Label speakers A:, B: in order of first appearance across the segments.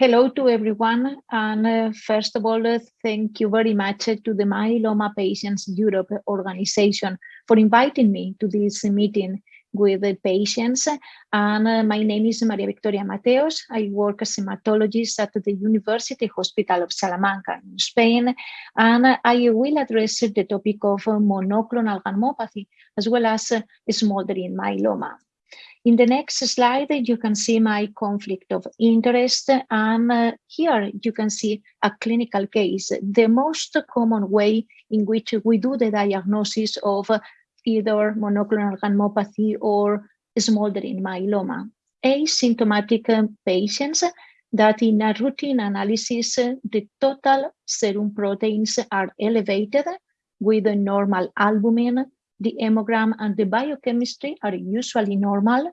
A: Hello to everyone. And uh, first of all, uh, thank you very much to the Myeloma Patients Europe organization for inviting me to this meeting with the patients. And uh, my name is Maria Victoria Mateos. I work as a hematologist at the University Hospital of Salamanca in Spain. And I will address the topic of monoclonal gammopathy as well as smoldering myeloma. In the next slide, you can see my conflict of interest. And uh, here you can see a clinical case, the most common way in which we do the diagnosis of either monoclonal gammopathy or smoldering myeloma. Asymptomatic patients that in a routine analysis, the total serum proteins are elevated with a normal albumin, the hemogram and the biochemistry are usually normal,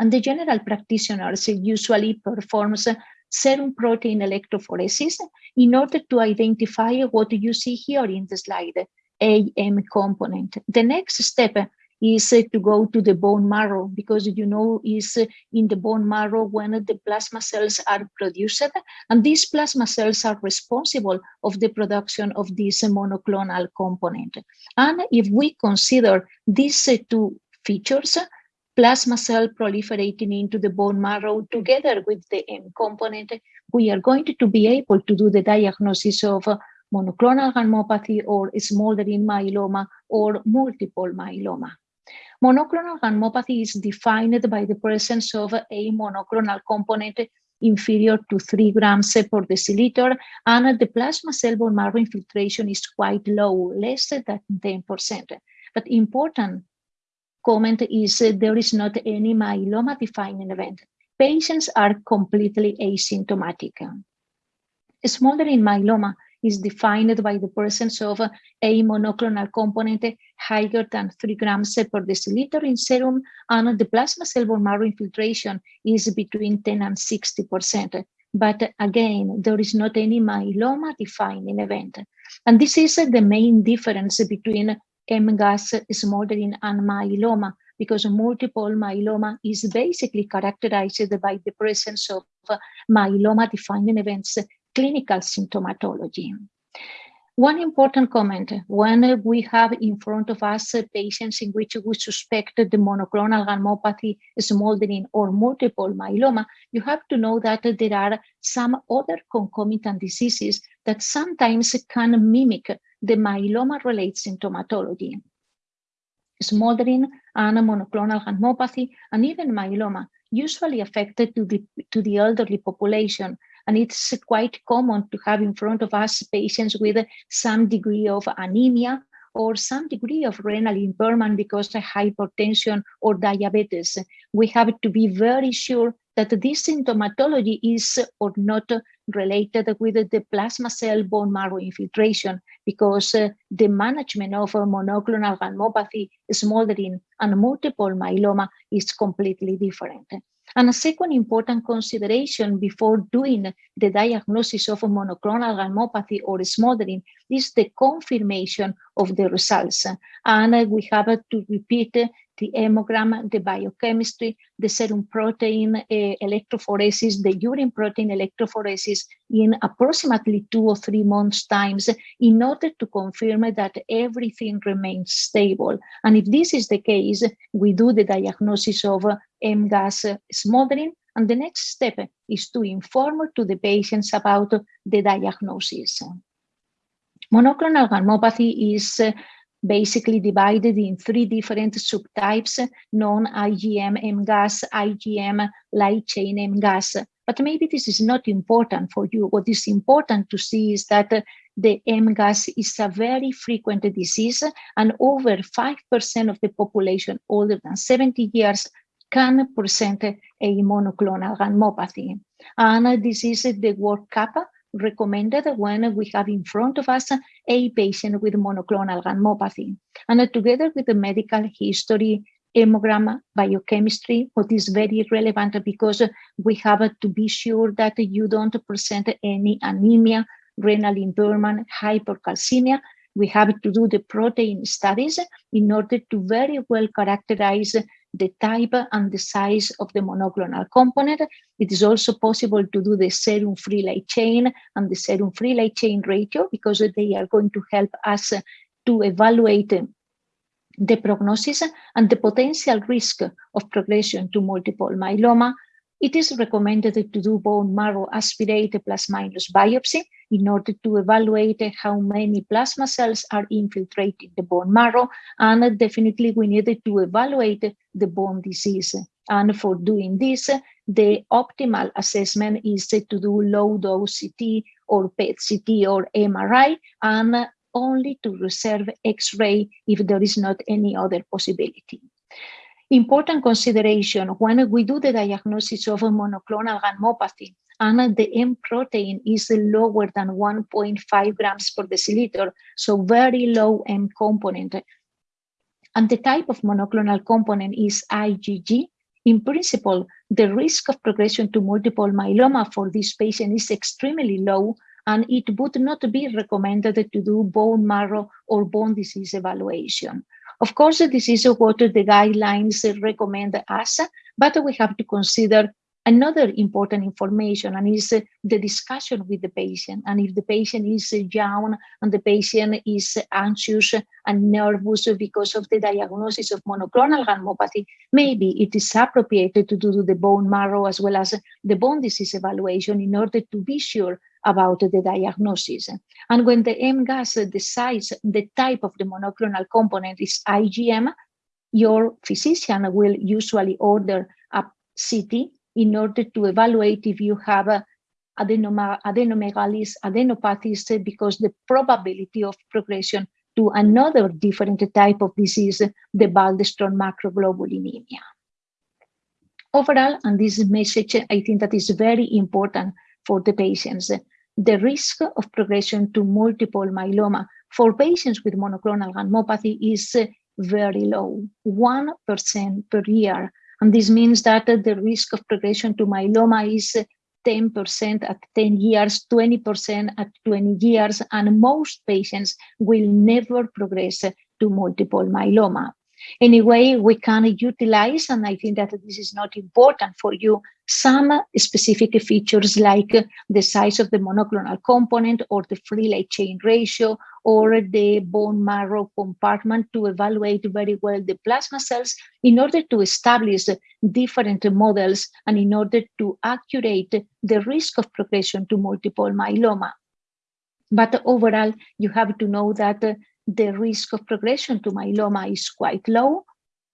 A: and the general practitioners usually performs serum protein electrophoresis in order to identify what you see here in the slide, AM component. The next step is to go to the bone marrow because you know is in the bone marrow when the plasma cells are produced and these plasma cells are responsible of the production of this monoclonal component. And if we consider these two features, plasma cell proliferating into the bone marrow together with the M component, we are going to be able to do the diagnosis of monoclonal gammopathy or smoldering myeloma or multiple myeloma. Monoclonal gammopathy is defined by the presence of a monoclonal component inferior to 3 grams per deciliter, and the plasma cell bone marrow infiltration is quite low, less than 10%. But important comment is there is not any myeloma defining event. Patients are completely asymptomatic. Smoldering myeloma is defined by the presence of a monoclonal component higher than 3 grams per deciliter in serum, and the plasma cell bone marrow infiltration is between 10 and 60%. But again, there is not any myeloma defining event. And this is the main difference between MGUS smoldering and myeloma because multiple myeloma is basically characterized by the presence of myeloma defining events, clinical symptomatology. One important comment, when we have in front of us patients in which we suspect the monoclonal gammopathy, smoldering or multiple myeloma, you have to know that there are some other concomitant diseases that sometimes can mimic the myeloma-related symptomatology. Smoldering and monoclonal gammopathy and even myeloma usually affected to the, to the elderly population. And it's quite common to have in front of us patients with some degree of anemia or some degree of renal impairment because of hypertension or diabetes. We have to be very sure that this symptomatology is or not related with the plasma cell bone marrow infiltration because uh, the management of monoclonal gammopathy, smoldering, and multiple myeloma is completely different. And a second important consideration before doing the diagnosis of monoclonal gammopathy or smoldering is the confirmation of the results. And uh, we have to repeat uh, the hemogram, the biochemistry, the serum protein uh, electrophoresis, the urine protein electrophoresis in approximately two or three months times in order to confirm that everything remains stable. And if this is the case, we do the diagnosis of MGUS smoldering and the next step is to inform to the patients about the diagnosis. Monoclonal gammopathy is basically divided in three different subtypes, non-IgM MGUS, IgM, light chain MGUS. But maybe this is not important for you. What is important to see is that the MGUS is a very frequent disease and over 5% of the population older than 70 years can present a monoclonal gammopathy. And this is the workup recommended when we have in front of us a patient with monoclonal gammopathy. And together with the medical history, hemogram, biochemistry, what is very relevant because we have to be sure that you don't present any anemia, renal impairment, hypercalcemia. We have to do the protein studies in order to very well characterize the type and the size of the monoclonal component. It is also possible to do the serum free light chain and the serum free light chain ratio because they are going to help us to evaluate the prognosis and the potential risk of progression to multiple myeloma. It is recommended to do bone marrow aspirate plus minus biopsy in order to evaluate how many plasma cells are infiltrating the bone marrow. And definitely we needed to evaluate the bone disease. And for doing this, the optimal assessment is to do low dose CT or PET CT or MRI and only to reserve X-ray if there is not any other possibility. Important consideration when we do the diagnosis of a monoclonal gammopathy and the M protein is lower than 1.5 grams per deciliter, so very low M component. And the type of monoclonal component is IgG. In principle, the risk of progression to multiple myeloma for this patient is extremely low and it would not be recommended to do bone marrow or bone disease evaluation. Of course, this is what the guidelines recommend us, but we have to consider another important information and is uh, the discussion with the patient. And if the patient is young and the patient is anxious and nervous because of the diagnosis of monoclonal gammopathy, maybe it is appropriate to do the bone marrow as well as the bone disease evaluation in order to be sure about the diagnosis. And when the MGUS, decides the type of the monoclonal component is IgM, your physician will usually order a CT in order to evaluate if you have a adenoma, adenomegalies, adenopathies, because the probability of progression to another different type of disease, the Waldenström macroglobulinemia. Overall, and this message, I think that is very important for the patients the risk of progression to multiple myeloma for patients with monoclonal gammopathy is uh, very low, 1% per year. And this means that the risk of progression to myeloma is 10% at 10 years, 20% at 20 years, and most patients will never progress to multiple myeloma. Anyway, we can utilize, and I think that this is not important for you, some specific features like the size of the monoclonal component or the free light chain ratio or the bone marrow compartment to evaluate very well the plasma cells in order to establish different models and in order to accurate the risk of progression to multiple myeloma. But overall, you have to know that the risk of progression to myeloma is quite low.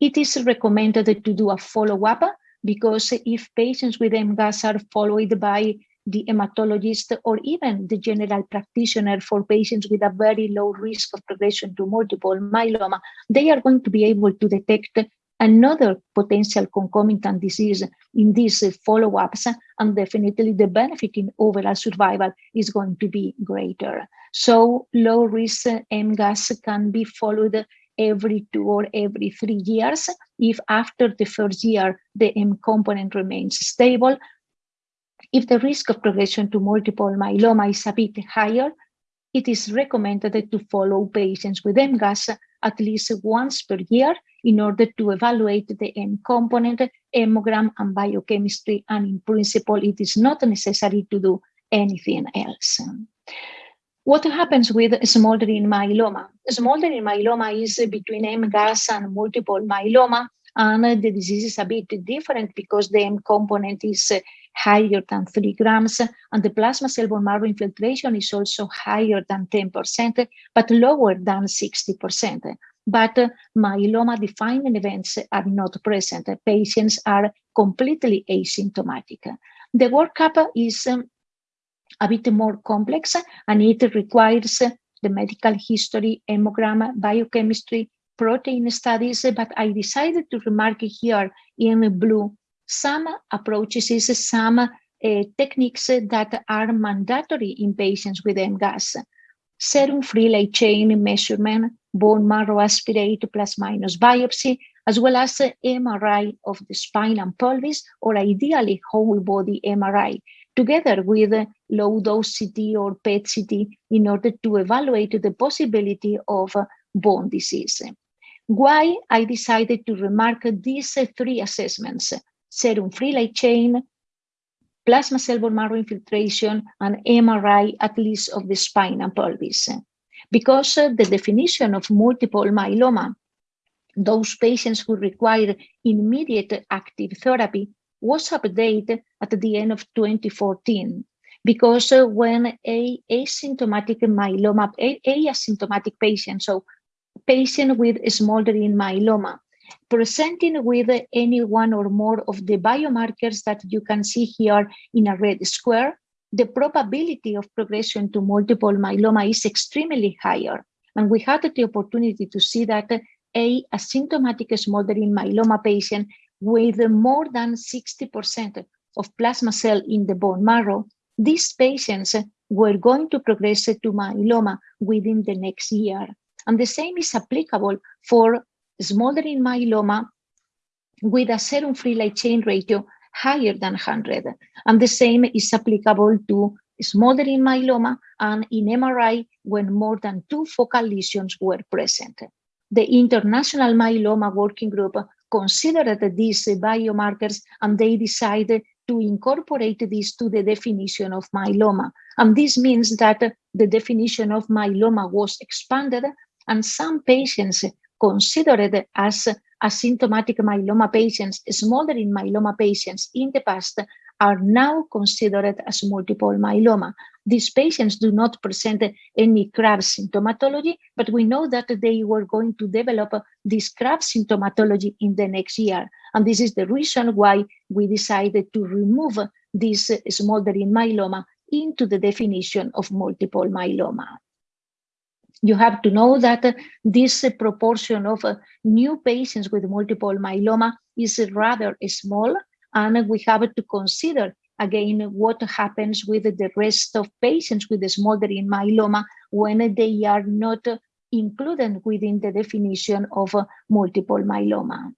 A: It is recommended to do a follow-up because if patients with MGUS are followed by the hematologist or even the general practitioner for patients with a very low risk of progression to multiple myeloma, they are going to be able to detect another potential concomitant disease in these follow-ups and definitely the benefit in overall survival is going to be greater. So low risk MGUS can be followed every two or every three years if after the first year the M component remains stable. If the risk of progression to multiple myeloma is a bit higher, it is recommended to follow patients with MGUS at least once per year in order to evaluate the M component, hemogram, and biochemistry. And in principle, it is not necessary to do anything else. What happens with smoldering myeloma? Smoldering myeloma is between MGUS and multiple myeloma, and the disease is a bit different because the M component is higher than 3 grams, and the plasma cell bone marrow infiltration is also higher than 10%, but lower than 60% but myeloma defining events are not present. Patients are completely asymptomatic. The workup is um, a bit more complex and it requires the medical history, hemogram, biochemistry, protein studies, but I decided to remark here in blue some approaches, some uh, techniques that are mandatory in patients with MGUS. Serum free light chain measurement, bone marrow aspirate plus minus biopsy, as well as MRI of the spine and pelvis, or ideally whole body MRI, together with low dose CT or PET CT in order to evaluate the possibility of bone disease. Why I decided to remark these three assessments, serum free light chain, plasma cell bone marrow infiltration, and MRI at least of the spine and pelvis. Because the definition of multiple myeloma, those patients who require immediate active therapy, was updated at the end of 2014 because when a asymptomatic myeloma, a, asymptomatic patient, so patient with smoldering myeloma, presenting with any one or more of the biomarkers that you can see here in a red square, the probability of progression to multiple myeloma is extremely higher. And we had the opportunity to see that a asymptomatic smoldering myeloma patient with more than 60% of plasma cell in the bone marrow, these patients were going to progress to myeloma within the next year. And the same is applicable for smoldering myeloma with a serum free light chain ratio higher than 100. And the same is applicable to smoldering myeloma and in MRI when more than two focal lesions were present. The International Myeloma Working Group considered these biomarkers and they decided to incorporate this to the definition of myeloma. And this means that the definition of myeloma was expanded and some patients considered as asymptomatic myeloma patients, smoldering myeloma patients in the past are now considered as multiple myeloma. These patients do not present any CRAB symptomatology, but we know that they were going to develop this CRAB symptomatology in the next year. And this is the reason why we decided to remove this smoldering myeloma into the definition of multiple myeloma you have to know that uh, this uh, proportion of uh, new patients with multiple myeloma is rather small, and we have to consider again what happens with the rest of patients with smoldering myeloma when they are not included within the definition of multiple myeloma.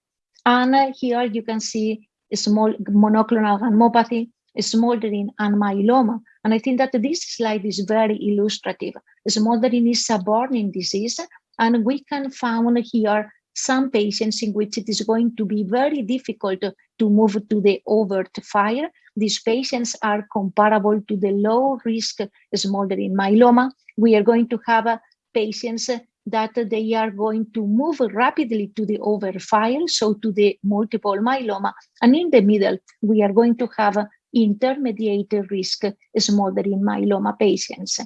A: And here you can see small monoclonal gammopathy, smoldering, and myeloma and I think that this slide is very illustrative. Smoldering is a burning disease, and we can find here some patients in which it is going to be very difficult to move to the overt fire. These patients are comparable to the low risk smoldering myeloma. We are going to have uh, patients that they are going to move rapidly to the over fire, so to the multiple myeloma. And in the middle, we are going to have intermediate risk smoldering myeloma patients.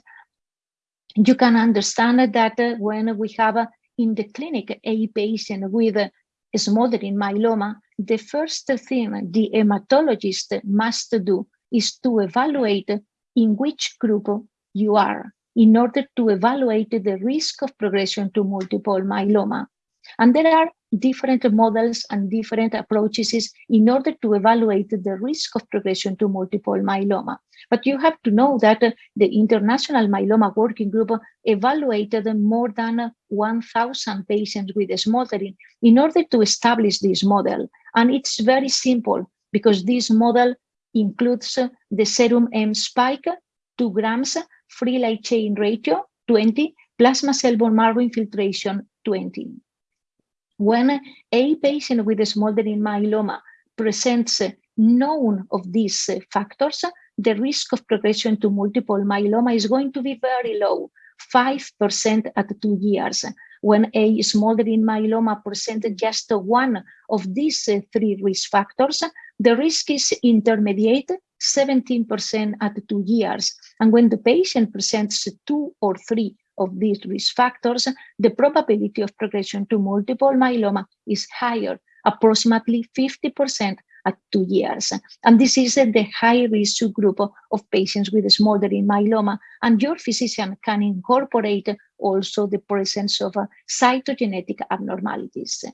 A: You can understand that uh, when we have uh, in the clinic a patient with uh, smoldering myeloma, the first thing the hematologist must do is to evaluate in which group you are in order to evaluate the risk of progression to multiple myeloma. And there are different models and different approaches in order to evaluate the risk of progression to multiple myeloma. But you have to know that uh, the International Myeloma Working Group evaluated more than 1,000 patients with smoldering in order to establish this model. And it's very simple because this model includes uh, the serum M spike, 2 grams, free light chain ratio, 20, plasma cell bone marrow infiltration, 20. When a patient with a smoldering myeloma presents none of these factors, the risk of progression to multiple myeloma is going to be very low, 5% at two years. When a smoldering myeloma presents just one of these three risk factors, the risk is intermediate, 17% at two years. And when the patient presents two or three of these risk factors, the probability of progression to multiple myeloma is higher, approximately 50% at two years. And this is the high risk group of patients with smoldering myeloma. And your physician can incorporate also the presence of uh, cytogenetic abnormalities.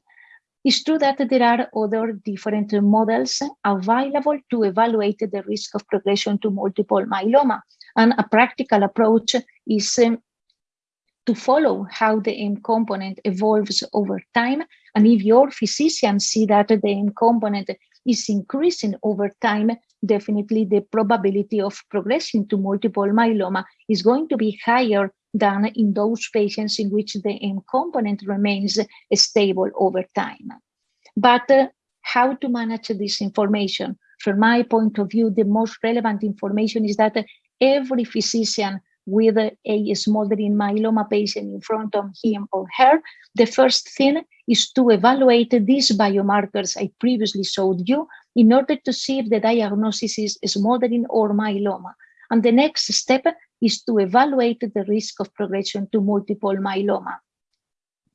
A: It's true that there are other different models available to evaluate the risk of progression to multiple myeloma. And a practical approach is um, to follow how the M component evolves over time. And if your physician see that the M component is increasing over time, definitely the probability of progressing to multiple myeloma is going to be higher than in those patients in which the M component remains stable over time. But uh, how to manage this information? From my point of view, the most relevant information is that every physician with a smoldering myeloma patient in front of him or her, the first thing is to evaluate these biomarkers I previously showed you in order to see if the diagnosis is smoldering or myeloma. And the next step is to evaluate the risk of progression to multiple myeloma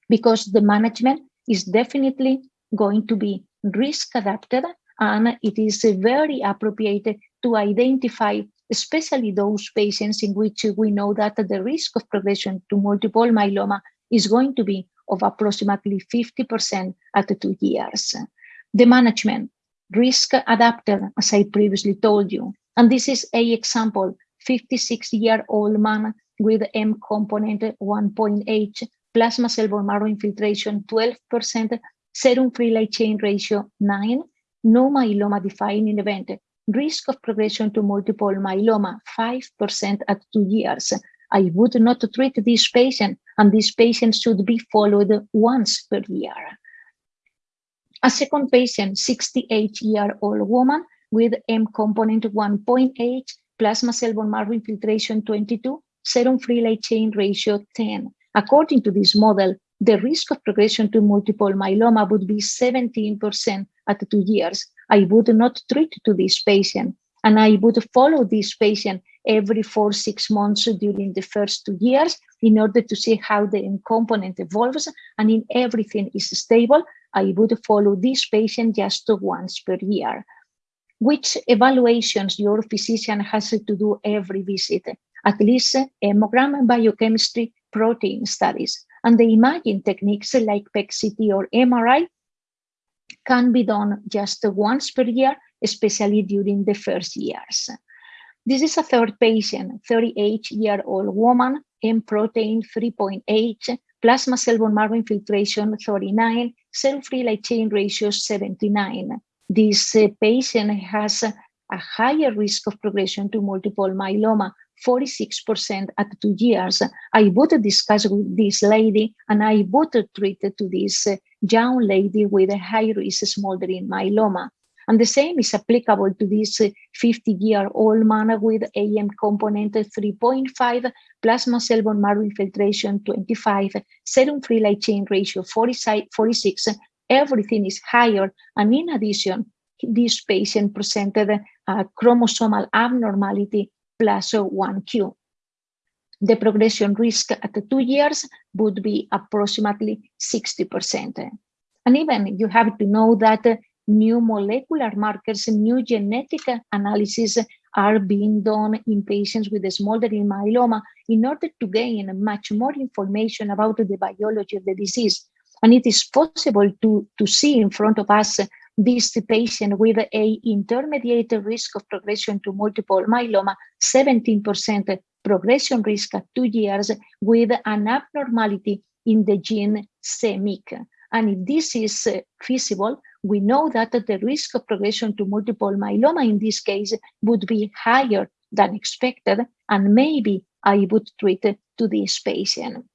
A: because the management is definitely going to be risk adapted and it is very appropriate to identify especially those patients in which we know that the risk of progression to multiple myeloma is going to be of approximately 50% at two years. The management, risk adapted, as I previously told you. And this is a example, 56-year-old man with M component 1.8, plasma cell bone marrow infiltration 12%, serum free light chain ratio 9, no myeloma defining event, risk of progression to multiple myeloma, 5% at two years. I would not treat this patient, and this patient should be followed once per year. A second patient, 68-year-old woman with M component 1.8, plasma cell bone marrow infiltration 22, serum free light chain ratio 10. According to this model, the risk of progression to multiple myeloma would be 17% at two years. I would not treat to this patient and I would follow this patient every four, six months during the first two years in order to see how the component evolves and in everything is stable, I would follow this patient just once per year. Which evaluations your physician has to do every visit? At least hemogram and biochemistry protein studies and the imaging techniques like PET-CT or MRI can be done just once per year, especially during the first years. This is a third patient, 38-year-old woman, M protein 3.8, plasma cell bone marrow infiltration 39, cell-free light chain ratio 79. This uh, patient has a higher risk of progression to multiple myeloma 46% at two years. I would discuss with this lady and I would treat to this uh, young lady with a high risk smoldering myeloma. And the same is applicable to this uh, 50-year-old man with AM component 3.5, plasma cell bone marrow infiltration 25, serum free light chain ratio 46, everything is higher. And in addition, this patient presented a chromosomal abnormality plus 1q. The progression risk at two years would be approximately 60%. And even you have to know that new molecular markers, new genetic analysis are being done in patients with smoldering myeloma in order to gain much more information about the biology of the disease. And it is possible to, to see in front of us this patient with a intermediate risk of progression to multiple myeloma, 17% progression risk at two years with an abnormality in the gene CMYC. And if this is uh, feasible, we know that the risk of progression to multiple myeloma in this case would be higher than expected, and maybe I would treat to this patient.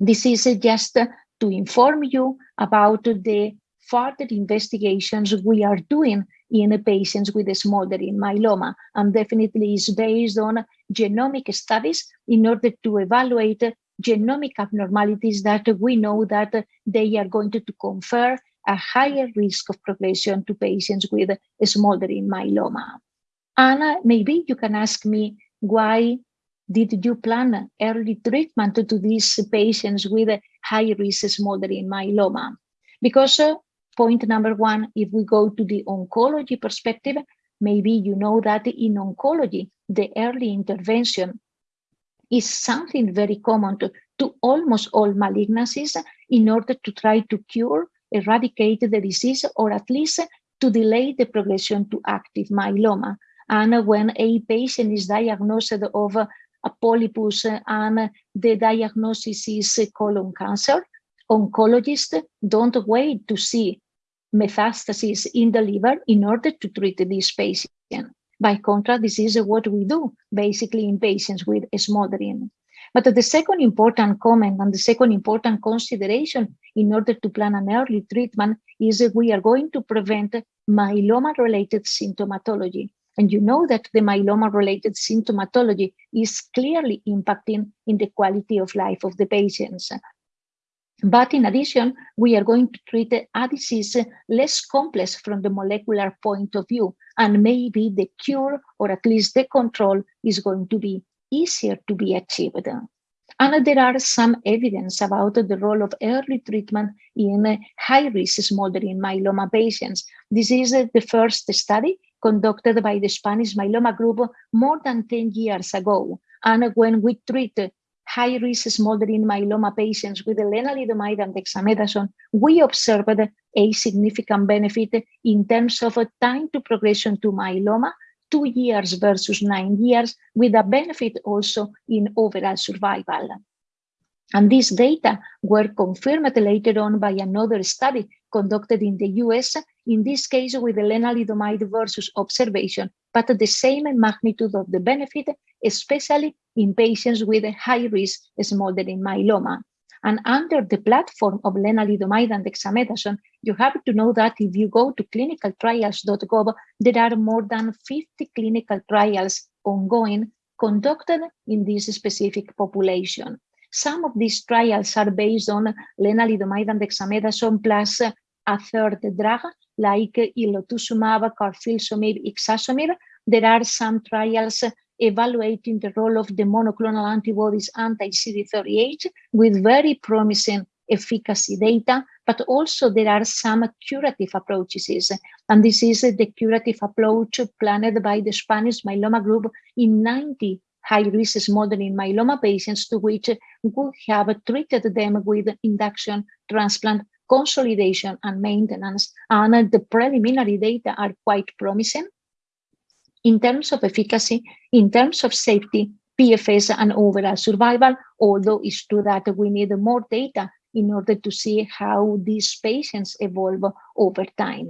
A: This is just to inform you about the further investigations we are doing in patients with smoldering myeloma and definitely is based on genomic studies in order to evaluate genomic abnormalities that we know that they are going to, to confer a higher risk of progression to patients with smoldering myeloma. Anna, maybe you can ask me why did you plan early treatment to these patients with high risk smoldering myeloma? Because uh, point number one, if we go to the oncology perspective, maybe you know that in oncology, the early intervention is something very common to, to almost all malignancies in order to try to cure, eradicate the disease, or at least to delay the progression to active myeloma. And when a patient is diagnosed of a polypus and the diagnosis is colon cancer, oncologists don't wait to see metastases in the liver in order to treat this patient. By contrast, this is what we do basically in patients with smoldering. But the second important comment and the second important consideration in order to plan an early treatment is that we are going to prevent myeloma-related symptomatology. And you know that the myeloma-related symptomatology is clearly impacting in the quality of life of the patients. But in addition, we are going to treat a disease less complex from the molecular point of view, and maybe the cure or at least the control is going to be easier to be achieved. And there are some evidence about the role of early treatment in high-risk smoldering myeloma patients. This is the first study conducted by the Spanish myeloma group more than 10 years ago. And when we treat high-risk smoldering myeloma patients with lenalidomide and dexamethasone, we observed a significant benefit in terms of a time to progression to myeloma, two years versus nine years, with a benefit also in overall survival. And these data were confirmed later on by another study conducted in the US, in this case with lenalidomide versus observation, but the same magnitude of the benefit, especially in patients with a high-risk smoldering myeloma. And under the platform of lenalidomide and dexamethasone, you have to know that if you go to clinicaltrials.gov, there are more than 50 clinical trials ongoing conducted in this specific population. Some of these trials are based on lenalidomide and dexamethasone plus a third drug like elotuzumab, carfilzomib, ixazomib. There are some trials evaluating the role of the monoclonal antibodies anti-CD38 with very promising efficacy data, but also there are some curative approaches. And this is the curative approach planned by the Spanish myeloma group in 90 high-risk smoldering myeloma patients to which we have treated them with induction, transplant, consolidation, and maintenance. And the preliminary data are quite promising in terms of efficacy, in terms of safety, PFS, and overall survival, although it's true that we need more data in order to see how these patients evolve over time.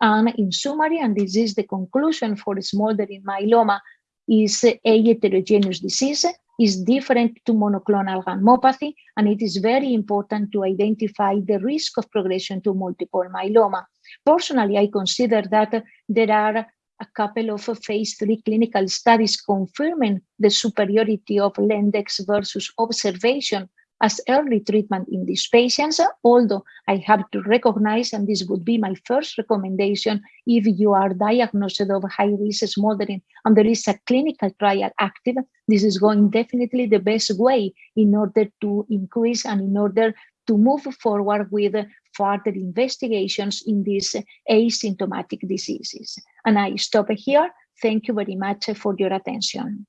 A: And in summary, and this is the conclusion for smoldering myeloma, is a heterogeneous disease, is different to monoclonal gammopathy, and it is very important to identify the risk of progression to multiple myeloma. Personally, I consider that there are a couple of phase three clinical studies confirming the superiority of Lendex versus observation as early treatment in these patients, although I have to recognize, and this would be my first recommendation, if you are diagnosed of high-risk smoldering and there is a clinical trial active, this is going definitely the best way in order to increase and in order to move forward with further investigations in these asymptomatic diseases. And I stop here. Thank you very much for your attention.